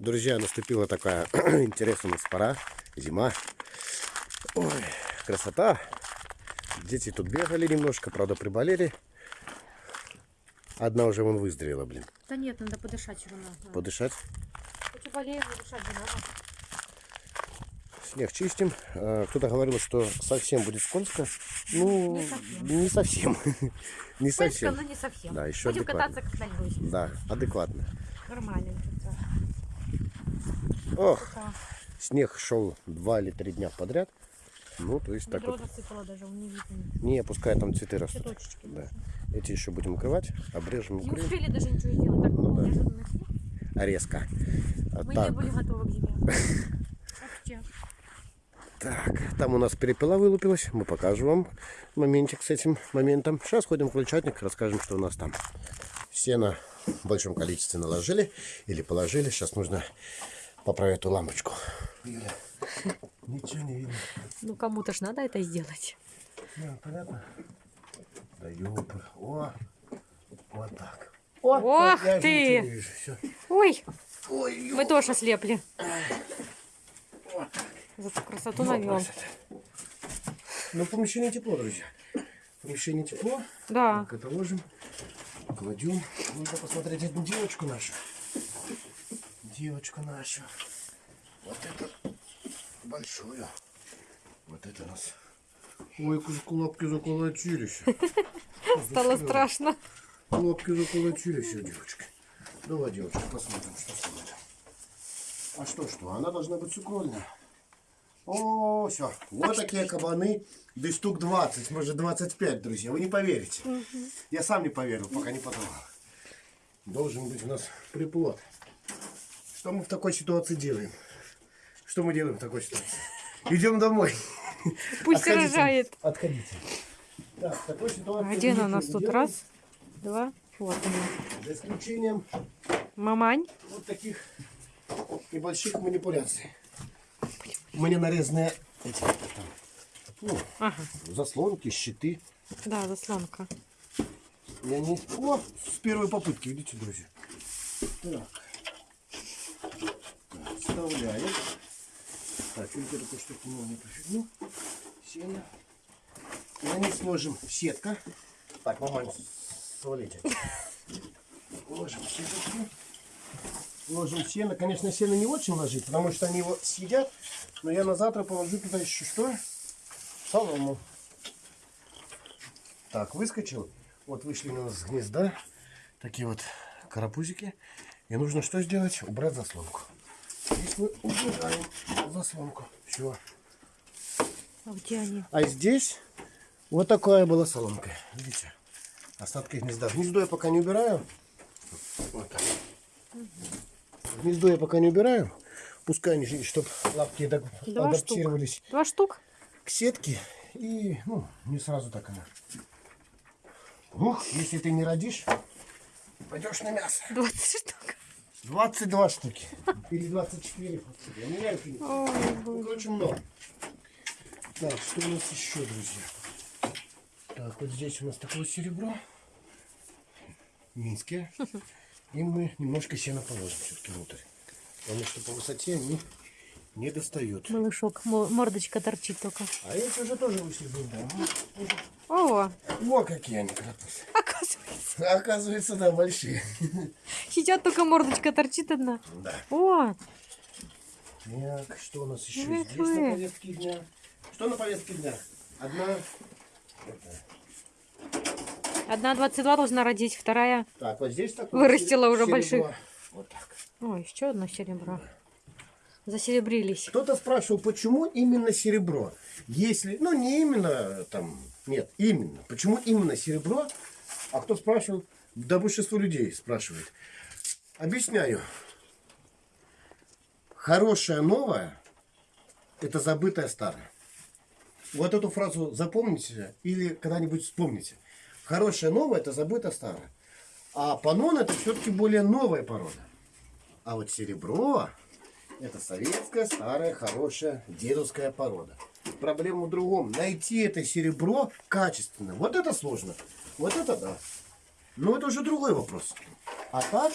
Друзья, наступила такая интересная у нас пора, зима. Ой, красота. Дети тут бегали немножко, правда приболели. Одна уже вон выздоровела, блин. Да нет, надо подышать все равно. Подышать. И болеем, дышать же надо. Снег чистим. А, Кто-то говорил, что совсем будет скользко. Ну, Не совсем. не совсем. Не Скользко, но не совсем. Да, еще Будем адекватно. кататься как на льду. Да, адекватно. Нормально. Ох, снег шел два или три дня подряд. Ну, то есть так Ведро вот. даже, не видно. Не, пускай там цветы растут. Да. Эти еще будем укрывать, обрежем, Не укроем. успели даже ничего сделать. Так Ну да. резко. А Мы так, не были готовы к зиме. Так, там у нас перепела вылупилась. Мы покажем вам моментик с этим моментом. Сейчас ходим в крольчатник, расскажем, что у нас там. Сено в большом количестве наложили или положили. Сейчас нужно поправить эту лампочку. Юля, ничего не видно. Ну кому-то ж надо это сделать. Ну, понятно? Да ёпр. О, вот так. Ох я же ты! вижу. Ой, Ой, мы тоже ослепли. вот так. Зато красоту Ну, навел. Ну, помещение тепло, друзья. Помещение тепло. Да. Так, это ложим. Кладем. Нужно посмотреть эту девочку нашу. Девочку нашу. Вот это большую. Вот это у нас. Ой, лапки заколотились. Стало страшно. Лапки заколотились у девочки. Давай, девочка, посмотрим, что с ней там. А что, что? Она должна быть сукрольная. О, все. Вот такие кабаны. Да и штук 20, может 25, друзья. Вы не поверите. Я сам не поверил, пока не потрогал. Должен быть у нас приплод. Что мы в такой ситуации делаем? Что мы делаем в такой ситуации? Идем домой. Пусть Отходите. рожает. Отходите. Так, в такой ситуации она у нас тут? не Раз, два, вот она. За исключением Мамань. вот таких небольших манипуляций. Мне нарезанные эти там, ну, Ага, заслонки, щиты. да, заслонка. И они... О, с первой попытки, видите, друзья. Так. Так, вставляем. Так, вот эту штуку можно пофигну. Сено. И на них сложим сетка. Так, мамань, свалите. Ложим сеточку. Ложим сено. Конечно, сено не очень ложить, потому что они его съедят. Но я на завтра положу туда еще что? Солому. Так, выскочил. Вот вышли у нас с гнезда. Такие вот карапузики. И нужно что сделать? Убрать заслонку. Мы убираем заслонку. Все. А где они? А здесь вот такая была соломка. Видите? Остатки гнезда. Гнездо я пока не убираю. Вот так. Гнездо я пока не убираю. Пускай они, чтобы лапки Два адаптировались Два штук? к сетке. И, ну, не сразу так она. Ух, если ты не родишь, пойдешь на мясо. 20 штук. 22 штуки. Или 24. У меня их нет. Ой, короче, много. Так, что у нас еще, друзья? Так, вот здесь у нас такое серебро. Минские. И мы немножко сена положим все-таки внутрь. Потому что по высоте они не достают. Малышок, мо- мордочка торчит только. А эти уже тоже вышли да. О, Во какие они крапусы. Оказывается. Оказывается, да, большие. Сейчас только мордочка торчит одна. Да. О, Так, что у нас еще Эх здесь вы. на повестке дня? Что на повестке дня? Одна. одна 22 должна родить, вторая. Так, вот здесь такое. Вырастила уже больших. Вот так. Ой, еще одно серебро. Засеребрились. Кто-то спрашивал, почему именно серебро? Если, ну не именно там, нет, именно. Почему именно серебро? А кто спрашивал? Да большинство людей спрашивает. Объясняю. Хорошее новое – это забытое старое. Вот эту фразу запомните или когда-нибудь вспомните. Хорошее новое – это забытое старое. А панон – это все-таки более новая порода. А вот серебро это советская, старая, хорошая, дедовская порода. Проблема в другом. Найти это серебро качественно. Вот это сложно. Вот это да. Но это уже другой вопрос. А так,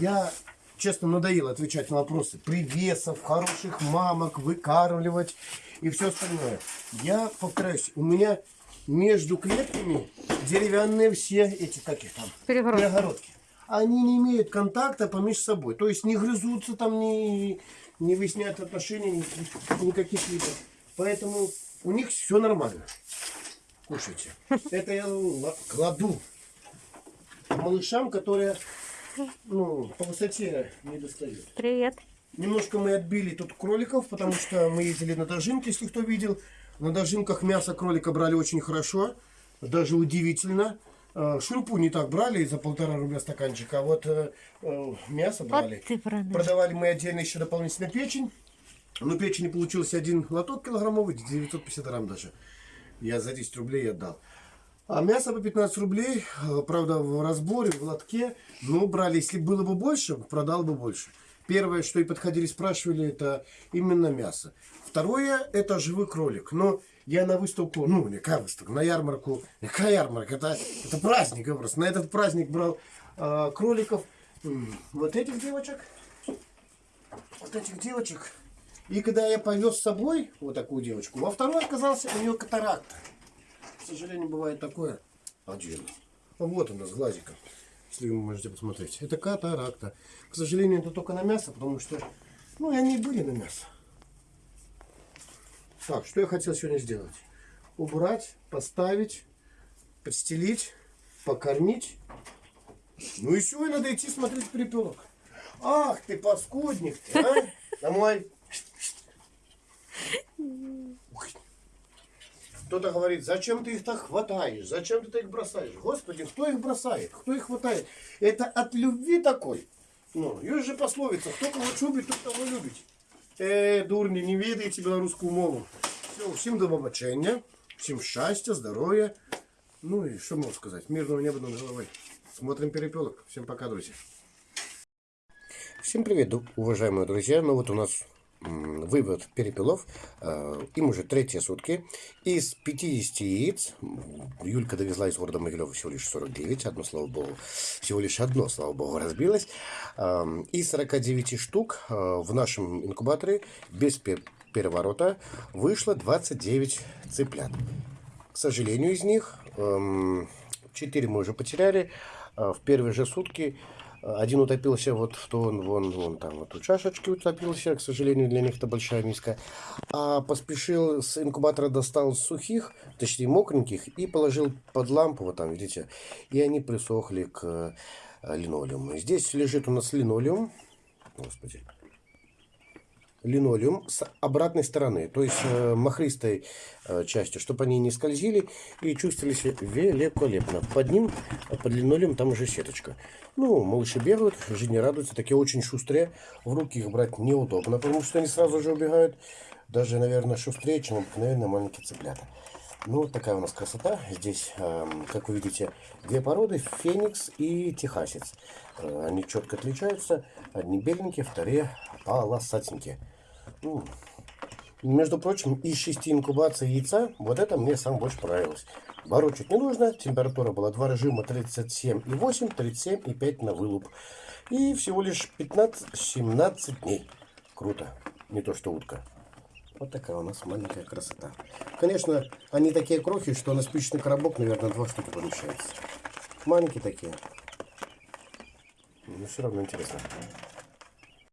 я честно, надоело отвечать на вопросы привесов, хороших мамок, выкармливать и все остальное. Я повторяюсь, у меня между клетками деревянные все эти, как их там, Перегородки. перегородки. Они не имеют контакта помеж собой. То есть не грызутся там, не, не выясняют отношения ни- никаких видов. Поэтому у них все нормально. Кушайте. Это я ла- кладу малышам, которые ну, по высоте не достают. Привет. Немножко мы отбили тут кроликов, потому что мы ездили на дожинки, если кто видел. На дожинках мясо кролика брали очень хорошо, даже удивительно. Э, Шурпу не так брали за полтора рубля стаканчик, а вот э, э, мясо брали. Вот. Продавали мы отдельно еще дополнительно печень. Но печени получился один лоток килограммовый, 950 грамм даже. Я за 10 рублей отдал. А мясо по 15 рублей, э, правда, в разборе, в лотке. Ну, брали, если было бы больше, продал бы больше. Первое, что и подходили, спрашивали, это именно мясо. Второе, это живой кролик. Но я на выставку, ну, не какая выставка, на ярмарку, какая ярмарка, это, это праздник, просто. На этот праздник брал э, кроликов, вот этих девочек, вот этих девочек. И когда я повез с собой вот такую девочку, во второй оказался у нее катаракта. К сожалению, бывает такое. Отдельно. Вот она с глазиком. Если вы можете посмотреть. Это катаракта. К сожалению, это только на мясо, потому что, ну, и они были на мясо. Так, что я хотел сегодня сделать? Убрать, поставить, подстелить, покормить. Ну все, и надо идти смотреть перепелок. Ах ты, паскудник ты, а? Домой. Кто-то говорит, зачем ты их так хватаешь, зачем ты их бросаешь? Господи, кто их бросает, кто их хватает? Это от любви такой. Ну, есть же пословица, кто кого любит, тот того любит. Е, дурні, не відаєте білоруську мову. Все, всім до побачення, всім щастя, здоров'я. Ну и что могу сказать? Мирного неба над головой. Смотрим перепелок. Всем пока, друзья. Всем привет, ду- уважаемые друзья. Ну вот у нас м, вывод перепелов. Э, Им уже третьи сутки. Из 50 яиц Юлька довезла из города Могилева всего лишь 49. Одно, слава богу, всего лишь одно, слава богу, разбилось. Эм, Из 49 штук э, в нашем инкубаторе без пе- переворота вышло 29 цыплят. К сожалению, из них эм, 4 мы уже потеряли. Э, В первые же сутки один утопился вот в тон, вон, вон там вот у чашечки утопился. К сожалению, для них это большая миска. А поспешил с инкубатора достал сухих, точнее мокреньких, и положил под лампу, вот там, видите, и они присохли к э, линолеуму. Здесь лежит у нас линолеум. Господи линолеум с обратной стороны, то есть э, махристой э, частью, чтобы они не скользили и чувствовали себя великолепно. Под ним, под линолеум, там уже сеточка. Ну, малыши бегают, жизни радуются, такие очень шустрые. В руки их брать неудобно, потому что они сразу же убегают. Даже, наверное, шустрее, чем обыкновенные маленькие цыплята. Ну, вот такая у нас красота. Здесь, эм, как вы видите, две породы, феникс и техасец. Э, Они четко отличаются. Одни беленькие, вторые полосатенькие. Ну, между прочим, из шести инкубаций яйца, вот это мне сам больше понравилось. Борочить не нужно, температура была два режима 37,8, 37,5 на вылуп. И всего лишь 15-17 дней. Круто, не то что утка. Вот такая у нас маленькая красота. Конечно, они такие крохи, что на спичечный коробок, наверное, два штуки помещается. Маленькие такие. Но все равно интересно.